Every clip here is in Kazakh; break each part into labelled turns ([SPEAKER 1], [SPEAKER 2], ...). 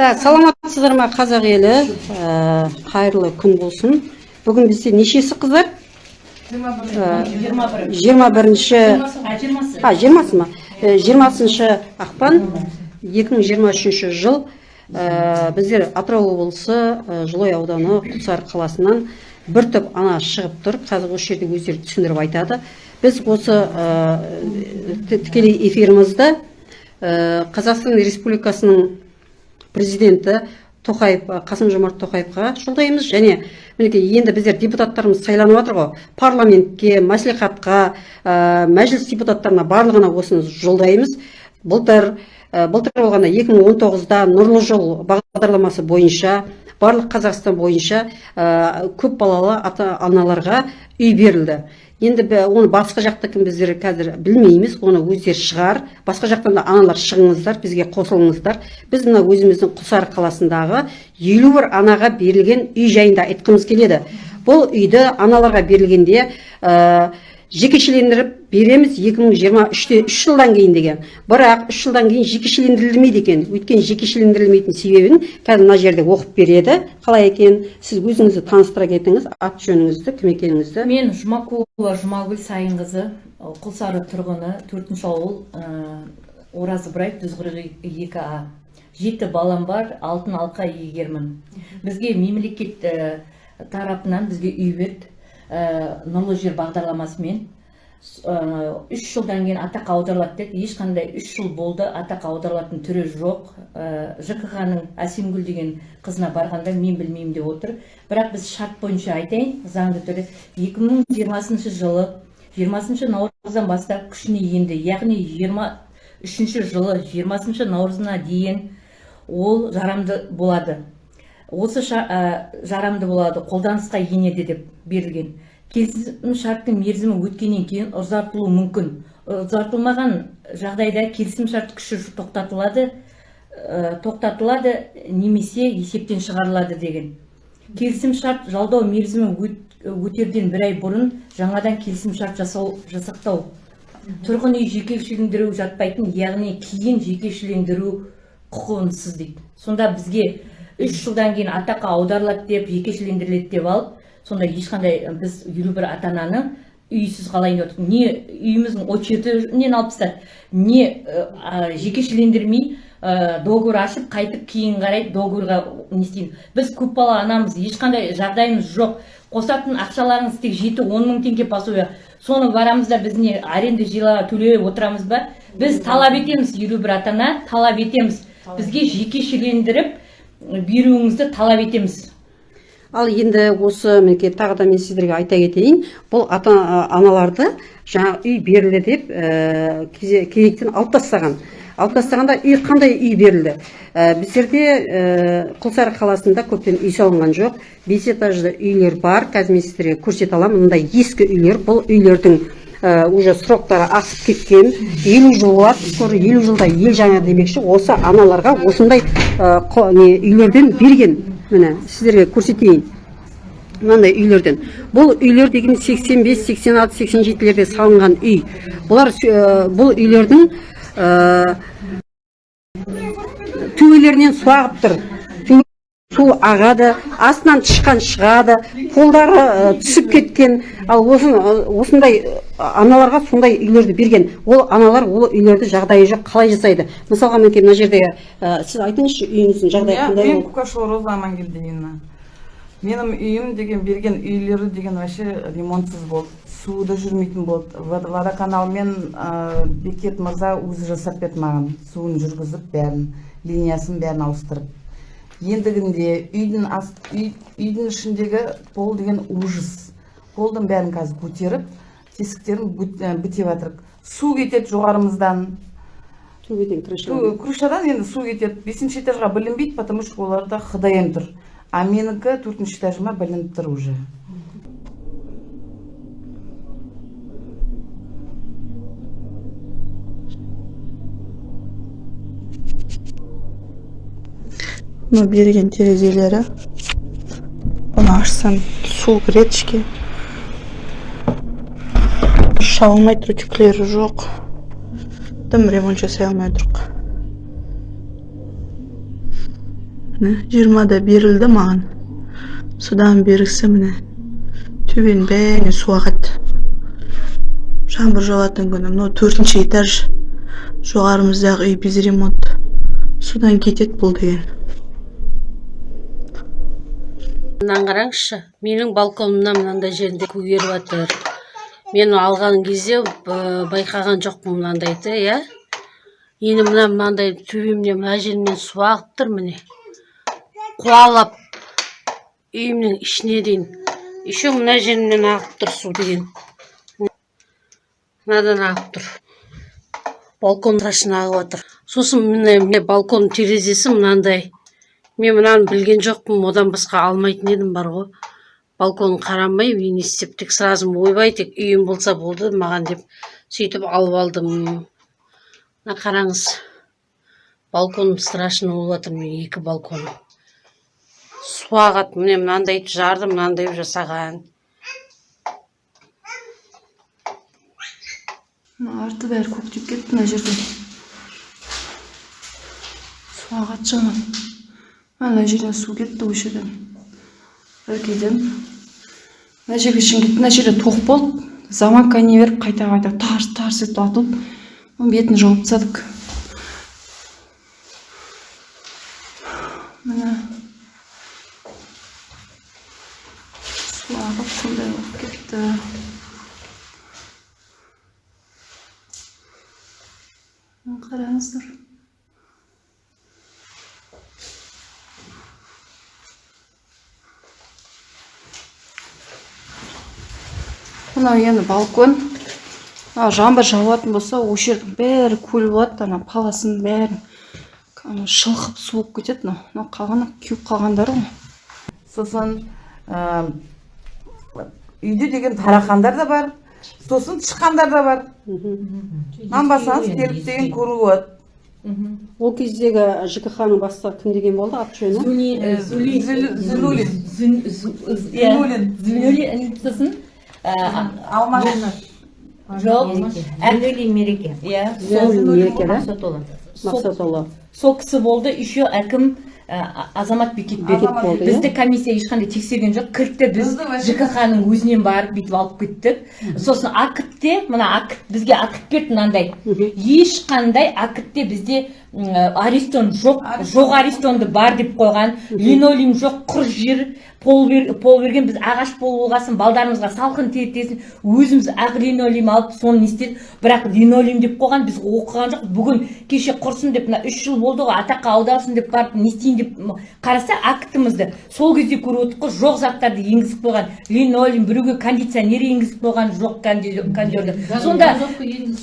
[SPEAKER 1] так саламатсыздар ма қазақ елі? Ә, қайырлы күн болсын. Бүгін бізде нешесі қыздар? Жиырма бірінші
[SPEAKER 2] а жиырмасы
[SPEAKER 1] ма? Ә, жиырмасыншы ақпан 2023 жыл. Ә, біздер атырау облысы жылой ауданы құлсары қаласынан бір топ ана шығып тұр. Қазір осы жерде өздері түсіндіріп айтады. Біз осы тікелей эфирімізді қазақстан республикасының президенті тоқаев қасым жомарт тоқаевқа жолдаймыз. Және мінекей енді біздер депутаттарымыз сайланып жатыр ғой. Парламентке мәслихатқа ә, мәжіліс депутаттарына барлығына осыны жолдаймыз. Былтыр ә, былтыр болғанда 2019-да нұрлы жол бағдарламасы бойынша барлық қазақстан бойынша ә, көп балалы ата аналарға үй берілді. Енді бі- оны басқа жақтікін біздер қазір білмейміз оны өздері шығар. Басқа жақтан да аналар шығыңыздар бізге қосылыңыздар. Біз мына өзіміздің құлсары қаласындағы елу бір анаға берілген үй жайында айтқымыз келеді. Бұл үйді аналарға берілгенде ә, жекешелендіріп береміз 2023-те үш жылдан кейін деген. Бірақ үш жылдан кейін жекешелендірілмейді екен. Өйткені жекешелендірілмейтін себебін қазір мына жерде оқып береді. Қалай екен? Сіз өзіңізді таныстыра кетіңіз. Ат жөніңізді кім екеніңізді.
[SPEAKER 2] Мен жұмакулова жұмагүл сайынқызы құлсары тұрғыны төртінші ауыл ы, ораз ыбырай жүз қырық екі а. Жеті балам бар алтын алқа иегермін. Бізге мемлекет ы, тарапынан бізге үй берді. Нұрлы жер бағдарламасымен ы, үш жылдан кейін атақ аударылады деді ешқандай үш жыл болды атақ аударылатын түрі жоқ. Жкх ның әсемгүл деген қызына барғанда мен білмеймін деп отыр. Бірақ біз шарт бойынша айтайын заңды түрде 2020 жылы 20 наурыздан бастап күшіне енді яғни 23 жылы 20 наурызына дейін ол жарамды болады. Осы ә, жарамды болады қолданысқа енеді деп берілген. Келісім шарттың мерзімі өткеннен кейін ұзартылуы мүмкін. Ұзартылмаған жағдайда келісім шарт күші тоқтатылады ә, тоқтатылады немесе есептен шығарылады деген. Келісім шарт жалдау мерзімі өт- өтерден бір ай бұрын жаңадан келісім шарт жасау жасақтау тұрғын үй жекешелендіру жатпайтын яғни кейін жекешелендіру құқығынсыз дейді. Сонда бізге үш жылдан кейін атаққа аударылады деп жекешелендіріледі деп алып сонда ешқандай біз елу бір ата ананы үйсіз қалайын деп отырмыз? Не үйіміздің очердінен алып тастады. Не а, жекешелендірмей ы, договор ашып қайтып кейін қарай договорға не істейміз? Біз көпбалалы анамыз ешқандай жағдайымыз жоқ. Қосатын ақшаларыңыз тек жеті он мың теңге пособие соны барамыз да біз не аренда жилаға төлеп отырамыз ба? Біз талап етеміз елу бір ата ана талап етеміз. бізге жекешелендіріп беруіңізді талап етеміз.
[SPEAKER 1] Ал енді осы мінекей тағы да мен сіздерге айта кетейін бұл ата аналарды жаңа үй берілді деп ә, кезе- кезектен алып тастаған. Алып тастағанда үй қандай үй берілді? Ә, біздерде ә, құлсары қаласында көптен үй салынған жоқ. Бес этажды үйлер бар. Қазір мен сіздерге көрсете аламын. Мындай ескі үйлер. Бұл үйлердің уже сроктары асып кеткен. Елу жыл болады скоро елу жылда ел жаңа демекші. Осы аналарға осындай қо- не, үйлерден берген. Міне сіздерге көрсетейін. Мынандай үйлерден. Бұл үйлер деген 85 86 87-лерде салынған үй. Бұлар ә, бұл үйлердің төбелерінен су ағып тұр. Су ағады астынан тышқан шығады қолдары түсіп кеткен. Ал осы осындай аналарға сондай үйлерді берген. Ол аналар ол үйлерді жағдайы жоқ қалай жасайды? Мысалға мінекей мына жерде ә, сіз айтыңызшы үйіңіздің жағдайы қандай
[SPEAKER 3] мен кукашева роза амангелдиевна менің үйім деген берген үйлері деген вообще ремонтсыз болды. Суы да жүрмейтін болды. Вод- водоканалмен ә, бекет мырза өзі жасап берді маған. Суын жүргізіп бәрін линиясын бәрін ауыстырып. Ендігінде үйдің ас, үй, үйдің ішіндегі пол деген ужас. Полдың бәрін қазір көтеріп тесіктерін бітеп жатыр су кетеді жоғарымыздан. Крышадан енді су кетеді. Бесінші этажға білінбейді потому что оларда хдм тұр. А менікі төртінші этажыма білініп тұр уже.
[SPEAKER 4] Мына берген терезелері бұны ашсам су кіреді ішке дұрыс үтіклері жоқ дым ремонт жасай алмай міне жиырмада берілді маған содан берісі міне төбенің бәріне су ағады жаңбыр жауатын күні мынау төртінші этаж жоғарымыздағы үй без ремонт судан кетеді бұл деген
[SPEAKER 5] мынаны қараңызшы менің балконымнан мынандай жерінде көгеріп жатыр. Мен алған кезде байқаған жоқпын мынандайды иә? Енді мына мынандай төбемнен мына жерімнен су ағып тұр міне. Қуалап үйімнің ішіне дейін. Еще мына жерімнен ағып тұр су деген. Мынадан ағып тұр. Балкон трашына ағып жатыр. Сосын міне балкон терезесі мынандай. Мен мынаны білген жоқпын одан басқа алмайтын едім бар ғой. Балкон қарамай тек сразу ойбай тек үйім болса болды маған деп сөйтіп алып алдым. Мына қараңыз балконым страшно болып жатыр менің екі балконым су ағады міне мынандайды жарды мынандай жасаған.
[SPEAKER 4] Арты бәрі көктеп кетті мына жерден. Су ағады жаман ана жерден су кетті осы жерден. Іргеден мына жерге шейін кетті мына жерде тоқ болды. Заманка не беріп қайта қайта тарс тарс етіп атылып бетін жауып тастадық. Міне. Су ағып сондай болып кетті. Қараңыздар. Мынау енді балкон. Мынау жаңбыр жауатын болса осы жердің бәрі көл болады ана паласының бәрін шылқып су болып кетеді. Мынау мынау қалғаны кеуіп қалғандары ғой.
[SPEAKER 3] Сосын ә, үйде деген тарақандар да бар сосын тышқандар да бар. Нанбасаңыз келіп деген көруге болады
[SPEAKER 1] ол кездегі жкх ның бастығы кім деген болды? Аты жөні
[SPEAKER 3] Зулулин.
[SPEAKER 2] Зулулин. сосын
[SPEAKER 3] алмаш
[SPEAKER 2] жоқ зулулин мереке. Иә.
[SPEAKER 1] Зулулин мереке да
[SPEAKER 2] мақсатұлы.
[SPEAKER 1] Мақсатұлы.
[SPEAKER 2] Сол кісі болды еще әкім азамат бекетбек
[SPEAKER 1] Бекет болды, иә?
[SPEAKER 2] бізді комиссия ешқандай тексерген жоқ. Кілтті біз
[SPEAKER 3] Бізді вообще-
[SPEAKER 2] жкх ның өзінен барып бүйтіп алып кеттік. Сосын акітте мына акт бізге акт берді мынандай. Ешқандай актте бізде м, арестон жоқ. Жоқ арестонды бар деп қойған. Линолеум жоқ құр жер пол, бер, пол берген. Біз ағаш пол болғасын балдарымызға салқын тиетесін өзіміз ақ линолеум алып соны не істедік? Бірақ линолеум деп қойған біз оқыған жоқ бүгін кеше құрсын деп мына үш жыл болды ғой атаққа аударсын деп барып не істейін деп қараса актімізді сол кезде көріп отырдық қой жоқ заттарды енгізіп қойған линолеум біреуге кондиционер енгізіп қойған жоқ кондерді сонда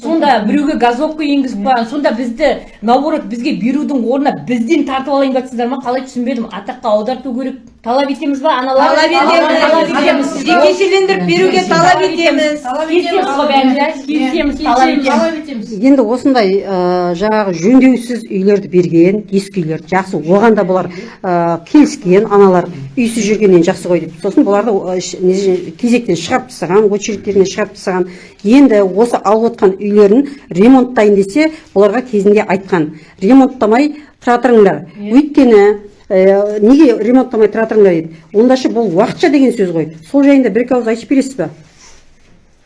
[SPEAKER 2] сонда біреуге газовка енгізіп қойған сонда бізді наоборот бізге берудің орнына бізден тартып алайын деп жатсыңдар ма? Қалай түсінбедім. Атаққа аударту керек. Талап етеміз ба? Аналар
[SPEAKER 6] Талап етеміз. Жекешелендіріп беруге талап етеміз.
[SPEAKER 2] келісеміз ғой бәріміз келісеміз талап етеміз.
[SPEAKER 1] Енді осындай жаңағы жөндеусіз үйлерді берген ескі үйлерді жақсы оған да бұлар келіскен аналар үйсіз жүргеннен жақсы ғой деп. Сосын бұларды кезектен шығарып тастаған очередтерінен шығарып тастаған. Енді осы алып отқан үйлерін ремонттайын десе бұларға кезінде айтқан. Ремонттамай тұра тұрыңдар өйткені ә, неге ремонттамай тұра тұрыңдар дейді онда ше бұл уақытша деген сөз ғой. Сол жайында бір екі ауыз айтып бересіз ба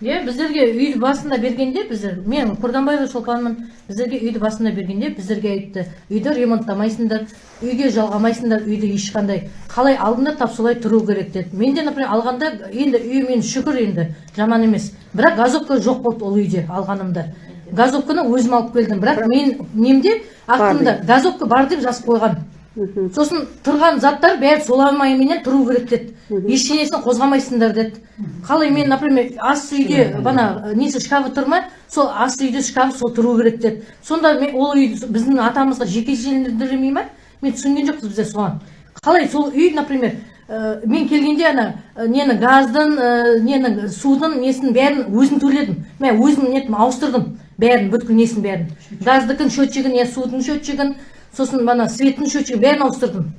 [SPEAKER 6] иә біздерге үйді басында бергенде біздер мен құрданбаева шолпанмын біздерге үйді басында бергенде біздерге айтты. Үйді ремонттамайсыңдар үйге жалғамайсыңдар үйді ешқандай. Қалай алдыңдар тап солай тұру керек деді. Мен де например алғанда енді үй мен шүкір енді жаман емес. Бірақ газовка жоқ болды ол үйде алғанымда. Газовканы өзім алып келдім. Бірақ мен немде актымда газовка бар деп жазып қойған. Сосын тұрған заттар бәрі соламайменен тұру керек деді. Ештеңесін қозғамайсыңдар деді. Қалай мен например ас үйде бана несі шкафы тұр ма сол ас үйде шкаф сол тұру керек деді. Сонда мен ол үй біздің атамызға жекешелендірмей ма мен түсінген жоқпыз біздер соған. Қалай сол үй например ә, мен келгенде ана ә, нені газдың ә, ненің судың несін бәрін өзім төледім. Мен өзім нетім ауыстырдым бәрін бүткіл несін бәрін. Газдыкін счетчигін иә судың счетчигін сосын бана светтің счетчигін бәрін ауыстырдым.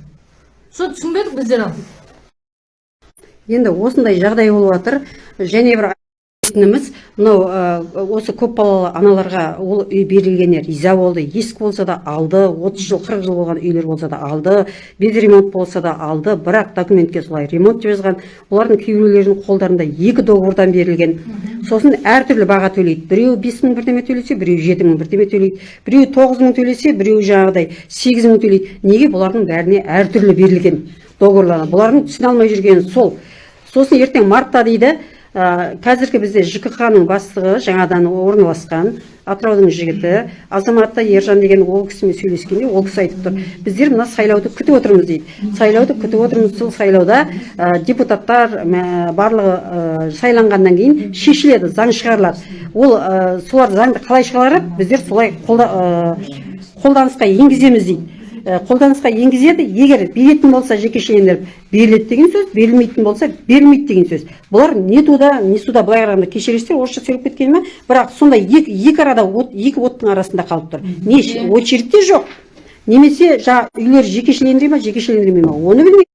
[SPEAKER 6] Соны түсінбедік біздер ал
[SPEAKER 1] енді осындай жағдай болып жатыр. Және бір білетініміз мынау осы көпбалалы аналарға ол үй берілгеніне риза болды. Ескі болса да алды 30 жыл 40 жыл болған үйлер болса да алды без ремонт болса да алды. Бірақ документке солай ремонт деп жазған. Олардың кейбіреулерінің қолдарында екі договордан берілген. Сосын әртүрлі баға төлейді. Біреуі бес мың бірдеме төлесе біреуі жеті мың бірдеме төлейді. Біреуі тоғыз мың төлесе біреуі жаңағыдай сегіз мың төлейді. Неге бұлардың бәріне әртүрлі берілген договорларға бұлардың түсіне алмай жүргені сол. Сосын ертең мартта дейді ә, қазіргі бізде жкх ның бастығы жаңадан орналасқан атыраудың жігіті. Азаматта ержан деген ол кісімен сөйлескенде ол кісі айтып тұр біздер мына сайлауды күтіп отырмыз дейді. Сайлауды күтіп отырмыз. Сол сайлауда ә, депутаттар мә, барлығы ә, сайланғаннан кейін шешіледі заң шығарылады. Ол ә, солар заңды қалай шығарады? Біздер солай қолда, ә, қолданысқа енгіземіз дейді. Ә, қолданысқа енгізеді. Егер беретін болса жекешелендіріп беріледі деген сөз берілмейтін болса берілмейді деген сөз. Бұлар не туда не суда былай қарағанда кешірерсіздер орысша сөйлеп кеткеніме бірақ сондай екі, екі арада от, екі оттың арасында қалып тұр. Не ш- очередь те жоқ. Немесе жаңа үйлер жекешелендіре ма жекешелендірмей ма? Оны білмейді.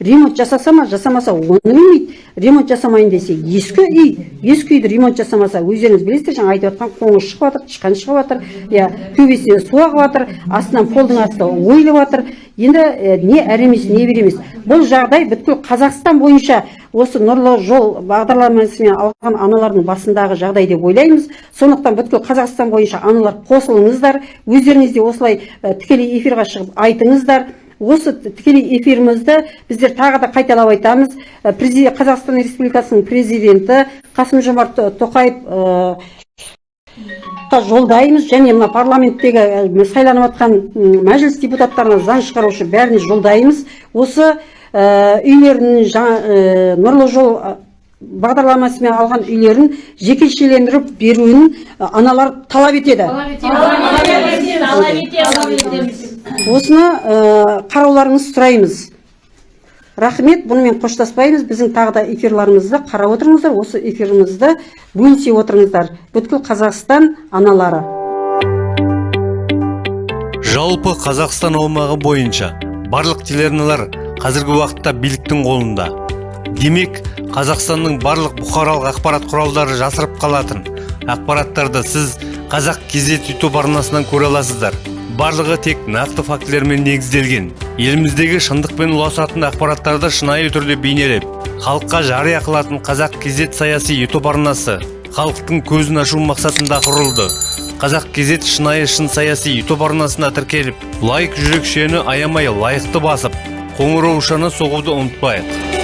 [SPEAKER 1] Ремонт жасаса ма жасамаса оны білмейді ремонт жасамайын десе ескі үй ескі үйді ремонт жасамаса өздеріңіз білесіздер жаңа айтып жатқан қоңыз шығып жатыр тышқан шығып жатыр иә төбесінен су ағып жатыр астынан полдың асты ойылып жатыр. Енді не әрі емес не бер емес. Бұл жағдай бүткіл қазақстан бойынша осы нұрлы жол бағдарламасымен алған аналардың басындағы жағдай деп ойлаймыз. Сондықтан бүткіл қазақстан бойынша аналар қосылыңыздар өздеріңіз де осылай тікелей эфирға шығып айтыңыздар. Осы тікелей эфирімізді біздер тағы да қайталап айтамыз. Президент қазақстан республикасының президенті қасым жомарт тоқаев қа жолдаймыз және мына парламенттегі ә, сайланып жатқан мәжіліс депутаттарына заң шығарушы бәріне жолдаймыз. Осы ә, нұрлы жол бағдарламасымен алған үйлерін жекешелендіріп беруін аналар талап етеді. Осыны ә, қарауларыңызды сұраймыз. Рахмет бұнымен қоштаспаймыз. Біздің тағы да эфирларымызды қарап отырыңыздар. Осы эфирімізді бөлісе отырыңыздар. Бүткіл қазақстан аналары.
[SPEAKER 7] Жалпы қазақстан аумағы бойынша барлық телеарналар қазіргі уақытта биліктің қолында. Демек қазақстанның барлық бұқаралық ақпарат құралдары жасырып қалатын ақпараттарды сіз қазақ кезет ютуб арнасынан көре аласыздар. Барлығы тек нақты фактілермен негізделген. Еліміздегі шындықпен ұласатын ақпараттарды шынайы түрде бейнелеп халыққа жария қылатын қазақ кезет саяси ютуб арнасы халықтың көзін ашу мақсатында құрылды. Қазақ кезет шынайы шын саяси ютуб арнасына тіркеліп лайк жүрекшені аямай лайықты басып қоңыраушаны соғуды ұмытпайық.